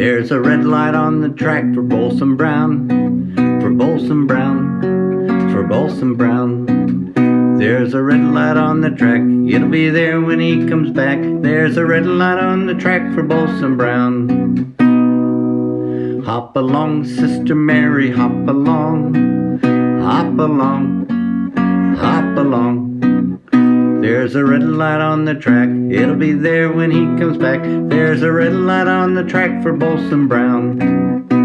There's a red light on the track for Bolson Brown, for Bolson Brown, for Bolson Brown. There's a red light on the track, it'll be there when he comes back. There's a red light on the track for Bolson Brown. Hop along, Sister Mary, hop along, hop along, hop along. There's a red light on the track, it'll be there when he comes back. There's a red light on the track for Bolson Brown.